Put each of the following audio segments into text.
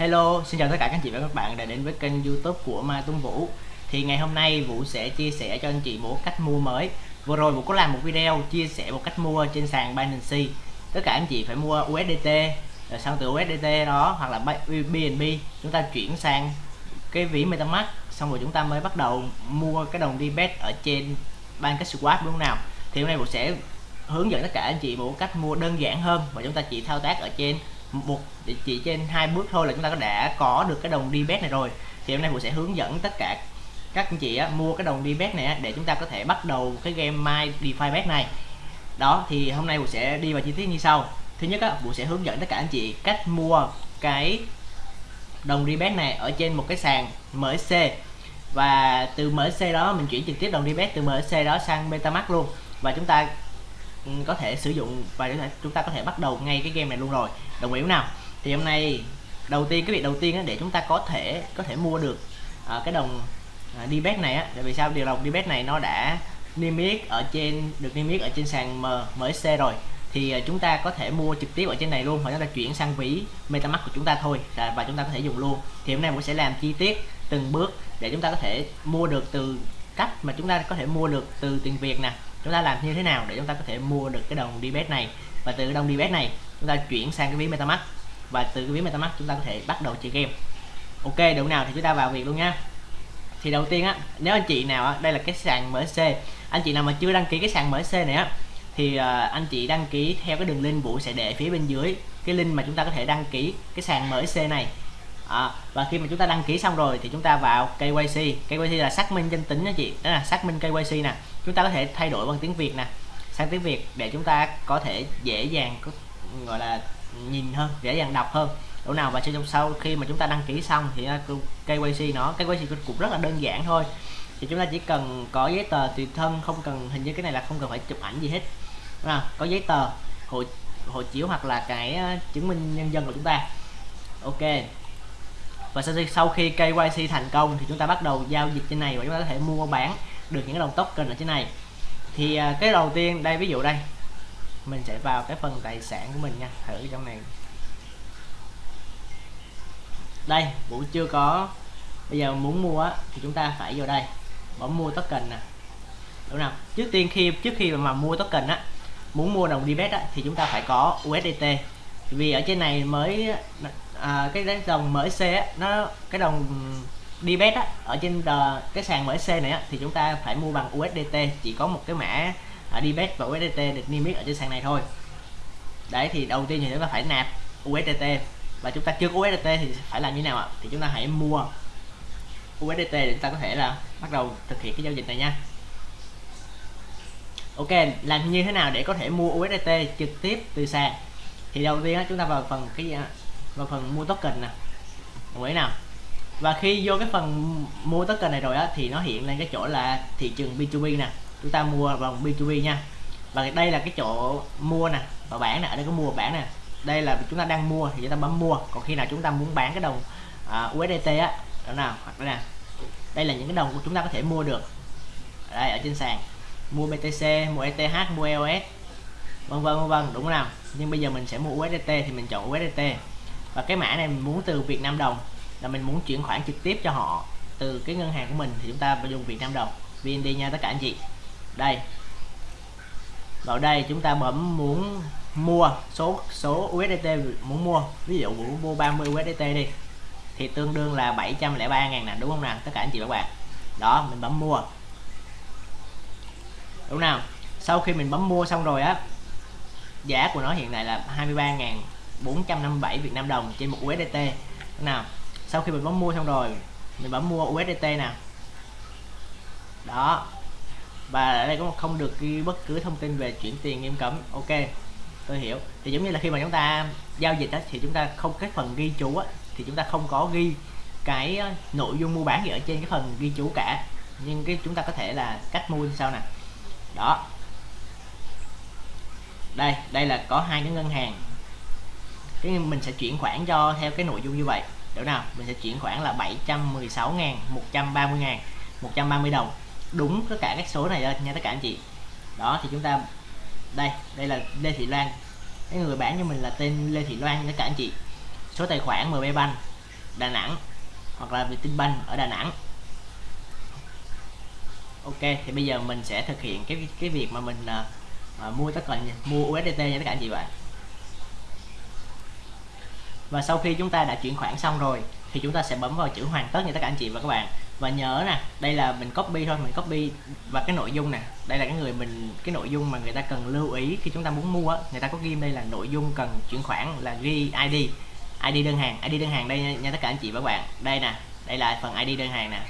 Hello, xin chào tất cả các anh chị và các bạn đã đến với kênh youtube của Mai Tuấn Vũ. Thì ngày hôm nay Vũ sẽ chia sẻ cho anh chị một cách mua mới. Vừa rồi Vũ có làm một video chia sẻ một cách mua trên sàn Binance Tất cả anh chị phải mua USDT Rồi sau từ USDT đó hoặc là BNB Chúng ta chuyển sang cái ví MetaMask Xong rồi chúng ta mới bắt đầu mua cái đồng DBet ở trên PancakeSwap đúng không nào? Thì hôm nay Vũ sẽ hướng dẫn tất cả anh chị một cách mua đơn giản hơn và chúng ta chỉ thao tác ở trên một chỉ trên hai bước thôi là chúng ta đã có được cái đồng debet này rồi. Thì hôm nay mình sẽ hướng dẫn tất cả các anh chị á, mua cái đồng debet này á, để chúng ta có thể bắt đầu cái game my defi bet này. Đó thì hôm nay mình sẽ đi vào chi tiết như sau. Thứ nhất á mình sẽ hướng dẫn tất cả anh chị cách mua cái đồng debet này ở trên một cái sàn MSC và từ MSC đó mình chuyển trực tiếp đồng debet từ MSC đó sang MetaMask luôn. Và chúng ta có thể sử dụng và chúng ta có thể bắt đầu ngay cái game này luôn rồi. Đồng ý nào? Thì hôm nay đầu tiên cái việc đầu tiên để chúng ta có thể có thể mua được uh, cái đồng à, uh, debet này á. Tại vì sao? Điều đồng debet này nó đã niêm yết ở trên được niêm yết ở trên sàn M, MSC rồi. Thì uh, chúng ta có thể mua trực tiếp ở trên này luôn hoặc chúng ta chuyển sang ví MetaMask của chúng ta thôi. Và chúng ta có thể dùng luôn. Thì hôm nay mình sẽ làm chi tiết từng bước để chúng ta có thể mua được từ cách mà chúng ta có thể mua được từ tiền Việt nè chúng ta làm như thế nào để chúng ta có thể mua được cái đồng DBS này? Và từ cái đồng DBS này chúng ta chuyển sang cái ví metamask. Và từ cái ví metamask chúng ta có thể bắt đầu chơi game. Ok được nào? Thì chúng ta vào việc luôn nha. Thì đầu tiên á nếu anh chị nào á đây là cái sàn MSC anh chị nào mà chưa đăng ký cái sàn MSC này á thì uh, anh chị đăng ký theo cái đường link Vũ sẽ để phía bên dưới cái link mà chúng ta có thể đăng ký cái sàn MSC này. À, và khi mà chúng ta đăng ký xong rồi thì chúng ta vào KYC KYC là xác minh danh tính nha chị đó là xác minh KYC nè chúng ta có thể thay đổi bằng tiếng Việt nè. Sang tiếng Việt để chúng ta có thể dễ dàng có, gọi là nhìn hơn dễ dàng đọc hơn. Chỗ nào và trong sau khi mà chúng ta đăng ký xong thì à, KYC nó KYC cũng rất là đơn giản thôi. Thì chúng ta chỉ cần có giấy tờ tùy thân không cần hình như cái này là không cần phải chụp ảnh gì hết. À, có giấy tờ hộ hộ chiếu hoặc là cái à, chứng minh nhân dân của chúng ta. Ok. Và sau khi, sau khi KYC thành công thì chúng ta bắt đầu giao dịch trên này và chúng ta có thể mua bán được những cái đồng token ở trên này. Thì à, cái đầu tiên đây ví dụ đây mình sẽ vào cái phần tài sản của mình nha thử trong này. Đây vũ chưa có bây giờ muốn mua á, thì chúng ta phải vào đây bấm mua token nè. Đúng không? Trước tiên khi trước khi mà mua token á muốn mua đồng debet á, thì chúng ta phải có USDT vì ở trên này mới à, cái đồng mới á, nó cái đồng đi bet á ở trên the, cái sàn MSC này á thì chúng ta phải mua bằng USDT chỉ có một cái mã à, đi bet và USDT được niêm yết ở trên sàn này thôi. Đấy thì đầu tiên thì chúng ta phải nạp USDT và chúng ta chưa có USDT thì phải làm như nào ạ? Thì chúng ta hãy mua USDT để chúng ta có thể là bắt đầu thực hiện cái giao dịch này nha. Ok làm như thế nào để có thể mua USDT trực tiếp từ sàn? Thì đầu tiên á, chúng ta vào phần cái gì vào phần mua token nè. Đồng ý nào? Và khi vô cái phần mua token này rồi á thì nó hiện lên cái chỗ là thị trường B2B nè. Chúng ta mua vòng B2B nha. Và đây là cái chỗ mua nè và bán nè ở đây có mua bán nè. Đây là chúng ta đang mua thì chúng ta bấm mua. Còn khi nào chúng ta muốn bán cái đồng à, uh, USDT á đó nào hoặc là đây là những cái đồng của chúng ta có thể mua được. Ở đây ở trên sàn. Mua BTC mua ETH mua EOS vân vân vân vân đúng không nào? Nhưng bây giờ mình sẽ mua USDT thì mình chọn USDT và cái mã này mình muốn từ Việt Nam đồng là mình muốn chuyển khoản trực tiếp cho họ từ cái ngân hàng của mình thì chúng ta phải dùng Việt Nam đồng. VND nha tất cả anh chị. Đây. Vào đây chúng ta bấm muốn mua số số USDT muốn mua. Ví dụ muốn mua 30 USDT đi. Thì tương đương là 703 ngàn nè, đúng không nào? Tất cả anh chị các bạn. Đó, mình bấm mua. Đúng nào? Sau khi mình bấm mua xong rồi á, giá của nó hiện tại là 23.457 Việt Nam đồng trên một USDT nào? Sau khi mình bấm mua xong rồi mình bấm mua USDT nè. Đó. Và ở đây cũng không được ghi bất cứ thông tin về chuyển tiền nghiêm cấm. Ok tôi hiểu. Thì giống như là khi mà chúng ta giao dịch đó, thì chúng ta không cái phần ghi chú á, thì chúng ta không có ghi cái ờ, nội dung mua bán gì ở trên cái phần ghi chú cả. Nhưng cái chúng ta có thể là cách mua như sau nè. Đó. Đây đây là có hai cái ngân hàng. Cái mình sẽ chuyển khoản cho theo cái nội dung như vậy hiểu nào mình sẽ chuyển khoản là 716 ngàn 130 ngàn 130 đồng. Đúng tất cả các số này nha tất cả anh chị. Đó thì chúng ta đây đây là Lê Thị Loan. Cái người bán cho mình là tên Lê Thị Loan tất cả anh chị. Số tài khoản MB Bank Đà Nẵng hoặc là Vietinbank ở Đà Nẵng. Ok thì bây giờ mình sẽ thực hiện cái cái việc mà mình uh, mua tất cả mua USDT nha tất cả anh chị bạn và sau khi chúng ta đã chuyển khoản xong rồi thì chúng ta sẽ bấm vào chữ hoàn tất nha tất cả anh chị và các bạn. Và nhớ nè đây là mình copy thôi mình copy và cái nội dung nè. Đây là cái người mình cái nội dung mà người ta cần lưu ý khi chúng ta muốn mua người ta có ghi đây là nội dung cần chuyển khoản là ghi ID ID đơn hàng ID đơn hàng đây nha, nha tất cả anh chị và các bạn. Đây nè đây là phần ID đơn hàng nè.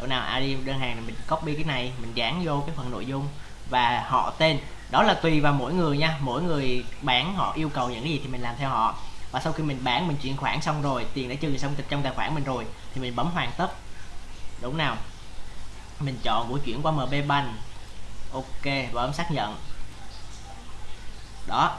Chỗ nào ID đơn hàng thì mình copy cái này mình dán vô cái phần nội dung và họ tên. Đó là tùy vào mỗi người nha. Mỗi người bán họ yêu cầu những cái gì thì mình làm theo họ và sau khi mình bán mình chuyển khoản xong rồi tiền đã trừ xong trong tài khoản mình rồi thì mình bấm hoàn tất. Đúng nào? Mình chọn của chuyển qua MB Bank. Ok bấm xác nhận. Đó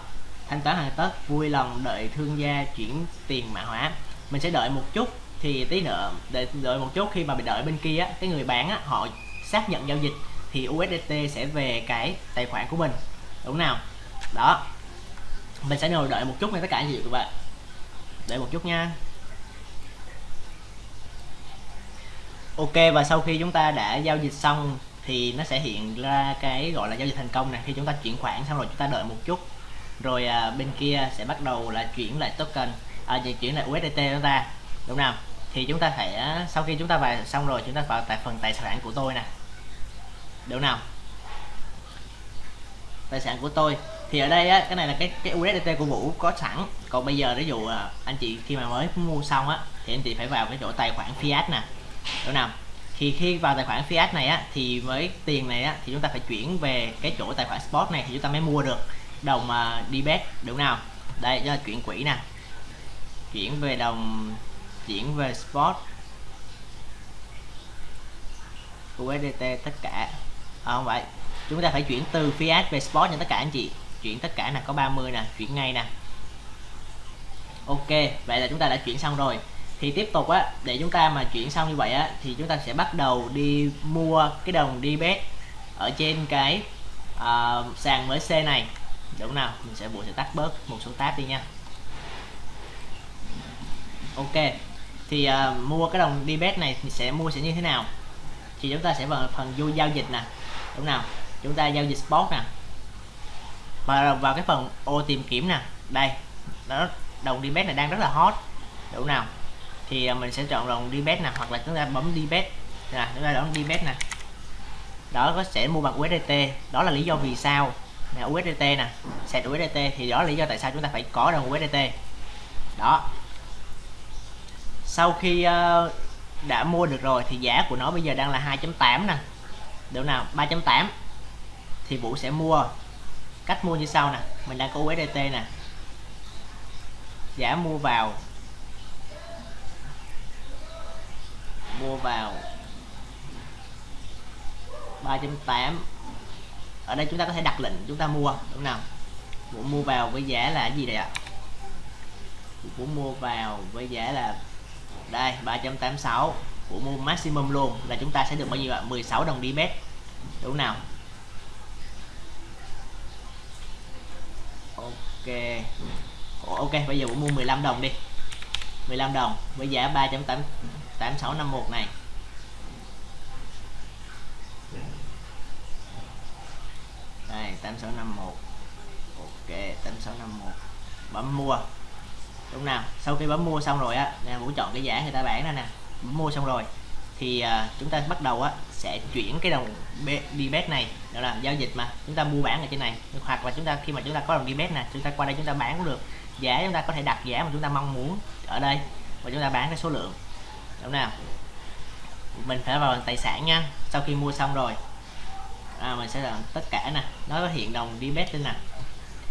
thanh toán hoàn tất vui lòng đợi thương gia chuyển tiền mã hóa. Mình sẽ đợi một chút thì tí nữa đợi, đợi một chút khi mà mình đợi bên kia á, cái người bán á, họ xác nhận giao dịch thì USDT sẽ về cái tài khoản của mình. Đúng nào? Đó. Mình sẽ ngồi đợi một chút nha tất cả anh chị các bạn đợi một chút nha. Ok và sau khi chúng ta đã giao dịch xong thì nó sẽ hiện ra cái gọi là giao dịch thành công nè khi chúng ta chuyển khoản xong rồi chúng ta đợi một chút. Rồi à, bên kia sẽ bắt đầu là chuyển lại token à, chuyển lại USDT chúng ta. Đúng không thì chúng ta phải sau khi chúng ta vào xong rồi chúng ta vào tại phần tài sản của tôi nè. Đúng nào? Tài sản của tôi thì ở đây á cái này là cái cái USDT của Vũ có sẵn. Còn bây giờ ví dụ à, anh chị khi mà mới mua xong á thì anh chị phải vào cái chỗ tài khoản fiat nè. Đúng nào? Thì khi vào tài khoản fiat này á thì với tiền này á thì chúng ta phải chuyển về cái chỗ tài khoản spot này thì chúng ta mới mua được đồng à, uh, đi bet đúng nào? Đây cho chuyển quỹ nè. Chuyển về đồng chuyển về spot USDT tất cả. À, không vậy chúng ta phải chuyển từ fiat về spot cho tất cả anh chị chuyển tất cả nè có 30 nè chuyển ngay nè. Ok vậy là chúng ta đã chuyển xong rồi. Thì tiếp tục á để chúng ta mà chuyển xong như vậy á thì chúng ta sẽ bắt đầu đi mua cái đồng đi bet ở trên cái uh, sàn mới C này. Đúng nào mình sẽ buộc sẽ tắt bớt một số tab đi nha. Ok thì uh, mua cái đồng đi bet này thì sẽ mua sẽ như thế nào? Thì chúng ta sẽ vào phần vô giao dịch nè. Đúng nào chúng ta giao dịch spot nè và vào cái phần ô tìm kiếm nè đây đó đồng đi bet này đang rất là hot. Đủ nào. Thì à, mình sẽ chọn đồng đi bet nè hoặc là chúng ta bấm đi bet nè chúng ta đón đi bet nè. Đó có sẽ mua bằng USDT đó là lý do vì sao nè USDT nè sẽ USDT thì đó là lý do tại sao chúng ta phải có đồng USDT đó. Sau khi uh, đã mua được rồi thì giá của nó bây giờ đang là 2.8 nè. Được nào 3.8 thì Vũ sẽ mua cách mua như sau nè. Mình đang có USDT nè. Giá mua vào. Mua vào. 3.8 ở đây chúng ta có thể đặt lệnh chúng ta mua, đúng nào? Muốn mua vào với giá là gì đây ạ? Muốn mua vào với giá là đây 3.86 của mua maximum luôn là chúng ta sẽ được bao nhiêu ạ? 16 đồng đi mét. Đúng nào? Ok. Ok, bây giờ cũng mua 15 đồng đi. 15 đồng với giá 3.8651 này. Đây 8651 ok 8651 bấm mua. Đúng nào? Sau khi bấm mua xong rồi á, nè, vũ chọn cái giá người ta bán ra nè. Bấm mua xong rồi thì uh, chúng ta bắt đầu á sẽ chuyển cái đồng đi này đó là giao dịch mà. Chúng ta mua bán ở trên này hoặc là chúng ta khi mà chúng ta có đồng đi này chúng ta qua đây chúng ta bán cũng được. Giá chúng ta có thể đặt giá mà chúng ta mong muốn ở đây và chúng ta bán cái số lượng. Đúng nào? Mình phải vào tài sản nha. Sau khi mua xong rồi à, mình sẽ làm tất cả nè. Nó có hiện đồng đi lên nè.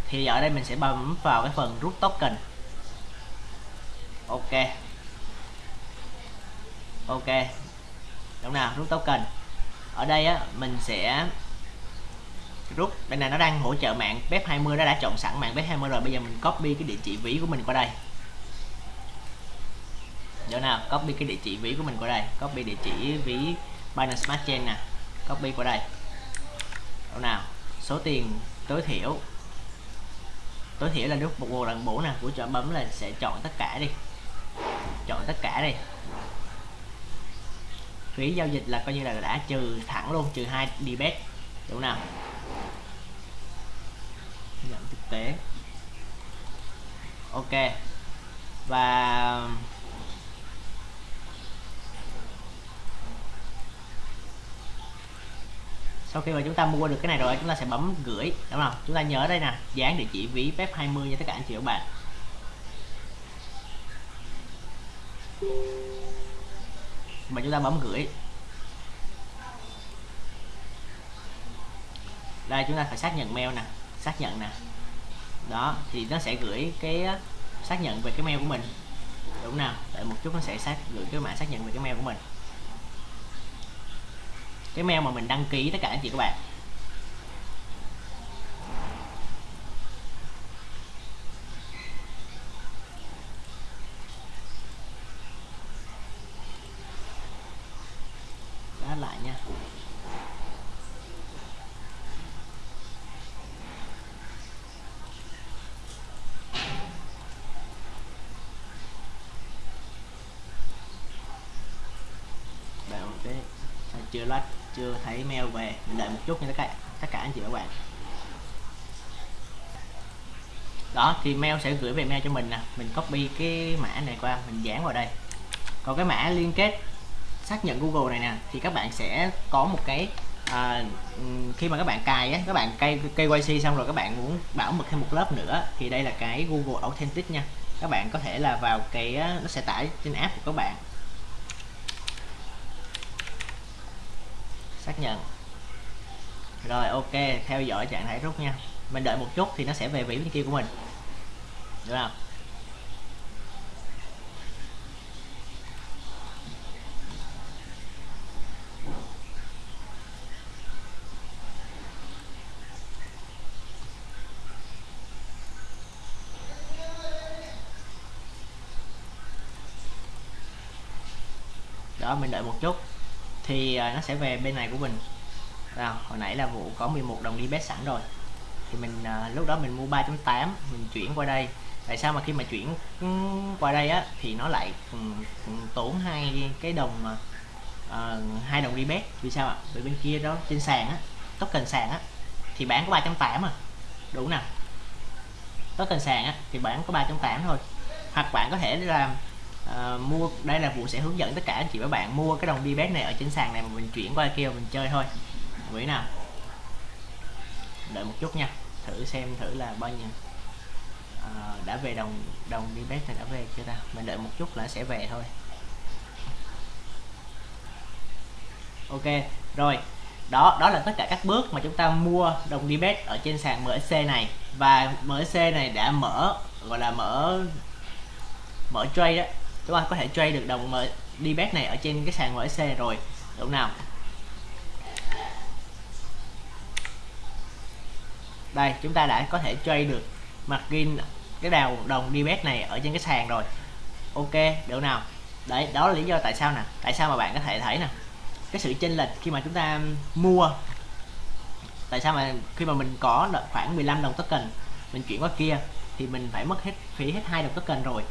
Thì ở đây mình sẽ bấm vào cái phần rút token. Ok. Ok đúng nào rút token ở đây á, mình sẽ rút. Đây này nó đang hỗ trợ mạng bếp 20 nó đã chọn sẵn mạng bếp 20 rồi. Bây giờ mình copy cái địa chỉ ví của mình qua đây. Chỗ nào? Copy cái địa chỉ ví của mình qua đây. Copy địa chỉ ví Binance Smart Chain nè. Copy qua đây. Chỗ nào? Số tiền tối thiểu. Tối thiểu là lúc một lần bổ nè. Của chọn bấm là sẽ chọn tất cả đi. Chọn tất cả đi phí giao dịch là coi như là đã trừ thẳng luôn, trừ hai debit. Đúng nào? Giảm thực tế. Ok. Và sau khi mà chúng ta mua được cái này rồi, chúng ta sẽ bấm gửi. Đúng không? Chúng ta nhớ đây nè, dán địa chỉ ví phép 20 nha tất cả anh chị các bạn mà chúng ta bấm gửi. Đây, chúng ta phải xác nhận mail nè, xác nhận nè. Đó, thì nó sẽ gửi cái xác nhận về cái mail của mình. Đúng nào? Đợi một chút nó sẽ xác, gửi cái mã xác nhận về cái mail của mình. Cái mail mà mình đăng ký tất cả anh chị các bạn Đó lại nha Đây, ok chưa lách chưa thấy mail về. Mình đợi một chút nha tất cả tất cả anh chị và các bạn. Đó thì mail sẽ gửi về mail cho mình nè. Mình copy cái mã này qua mình dán vào đây. Còn cái mã liên kết xác nhận Google này nè thì các bạn sẽ có một cái à, khi mà các bạn cài á các bạn cây KYC xong rồi các bạn muốn bảo mật thêm một lớp nữa thì đây là cái Google Authentic nha. Các bạn có thể là vào cái nó sẽ tải trên app của các bạn. Xác nhận. Rồi, ok, theo dõi trạng thái rút nha. Mình đợi một chút thì nó sẽ về vĩ bên kia của mình. Được không? Đó, mình đợi một chút thì à, nó sẽ về bên này của mình. À, hồi nãy là vụ có 11 đồng đi bet sẵn rồi. Thì mình à, lúc đó mình mua 3.8 mình chuyển qua đây. Tại sao mà khi mà chuyển ừ, qua đây á thì nó lại tốn hai cái đồng mà uh, hai đồng đi bet. Vì sao ạ? Vì bên kia đó trên sàn á token sàn á thì bán có 3.8 à. Đủ nè. Token sàn á thì bán có 3.8 thôi. Hoặc bạn có thể làm uh, mua đây là vụ sẽ hướng dẫn tất cả anh chị và bạn mua cái đồng đi bét này ở trên sàn này mà mình chuyển qua kia mình chơi thôi. Quý nào? Đợi một chút nha thử xem thử là bao nhiêu. À, đã về đồng đồng đi bét này đã về chưa ta? Mình đợi một chút là sẽ về thôi. Ok rồi. Đó đó là tất cả các bước mà chúng ta mua đồng đi bet ở trên sàn MSC này. Và MSC này đã mở gọi là mở mở trade đó chúng ta có thể trade được đồng đi bet này ở trên cái sàn MSC rồi. Đúng nào? Đây, chúng ta đã có thể trade được margin cái đào đồng đi debet này ở trên cái sàn rồi. Ok, được nào? Đấy, đó là lý do tại sao nè. Tại sao mà bạn có thể thấy nè? Cái sự chênh lệch khi mà chúng ta mua. Tại sao mà khi mà mình có khoảng 15 đồng token, mình chuyển qua kia, thì mình phải mất hết phí hết hai đồng token rồi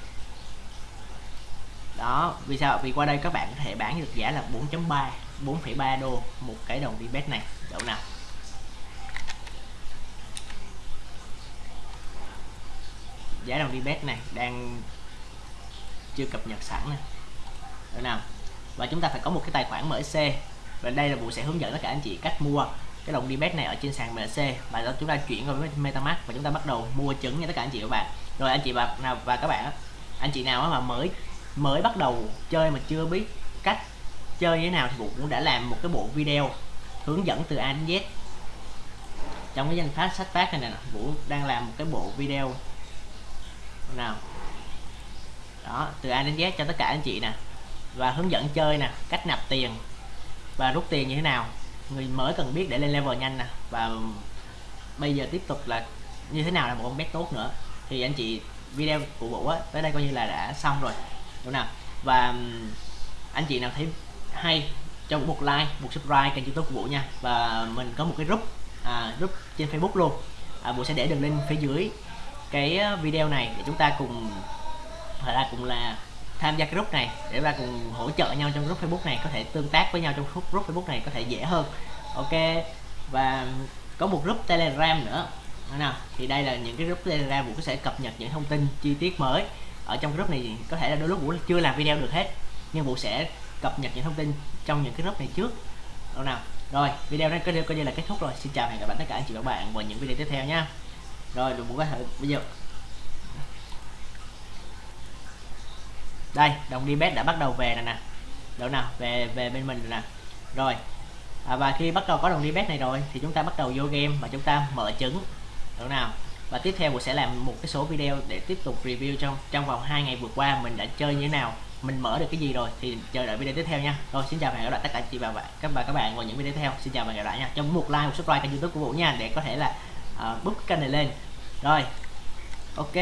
đó vì sao? Vì qua đây các bạn có thể bán được giá là 4.3 4,3 đô một cái đồng VBet này. Đậu nào? Giá đồng đi bet này đang chưa cập nhật sẵn nè. Được nào? Và chúng ta phải có một cái tài khoản MSC và đây là vụ sẽ hướng dẫn tất cả anh chị cách mua cái đồng đi bet này ở trên sàn MSC và đó chúng ta chuyển vào MetaMask và chúng ta bắt đầu mua chứng nha tất cả anh chị và các bạn. Rồi anh chị và nào và các bạn anh chị nào mà mới mới bắt đầu chơi mà chưa biết cách chơi như thế nào thì vũ cũng đã làm một cái bộ video hướng dẫn từ A đến Z. Trong cái danh phát, sách phát này nè, vũ đang làm một cái bộ video. Nào. Đó, từ A đến Z cho tất cả anh chị nè. Và hướng dẫn chơi nè, cách nạp tiền và rút tiền như thế nào. Người mới cần biết để lên level nhanh nè. Và bây giờ tiếp tục là như thế nào là một con bet tốt nữa. Thì anh chị video của Vũ á, tới đây coi như là đã xong rồi đúng nào? Và anh chị nào thấy hay cho một like một subscribe kênh youtube của Vũ nha. Và mình có một cái group à, group trên Facebook luôn. À, Vũ sẽ để đường link phía dưới cái video này để chúng ta cùng hoặc là cùng là tham gia cái group này để ta cùng hỗ trợ nhau trong group Facebook này có thể tương tác với nhau trong group group Facebook này có thể dễ hơn. Ok? Và có một group Telegram nữa. Nào? Thì đây là những cái group Telegram Vũ sẽ cập nhật những thông tin chi tiết mới ở trong group này có thể là đôi lúc Vũ chưa làm video được hết nhưng Vũ sẽ cập nhật những thông tin trong những cái group này trước. Đâu nào rồi video này coi như, coi như là kết thúc rồi. Xin chào hẹn gặp lại tất cả anh chị và các bạn vào những video tiếp theo nha. Rồi Vũ có thể bây giờ. Đây đồng đi bet đã bắt đầu về rồi nè. Đâu nào về về bên mình rồi nè. Rồi à, và khi bắt đầu có đồng đi bet này rồi thì chúng ta bắt đầu vô game và chúng ta mở trứng. Đâu nào và tiếp theo mình sẽ làm một cái số video để tiếp tục review trong trong vòng 2 ngày vừa qua mình đã chơi như thế nào mình mở được cái gì rồi thì chờ đợi video tiếp theo nha. Rồi xin chào và hẹn gặp lại tất cả chị và bạn các bạn các bạn vào những video tiếp theo. Xin chào và hẹn gặp lại nha. Cho một like một subscribe kênh youtube của vũ nha để có thể là ờ, uh, bút kênh này lên. Rồi ok.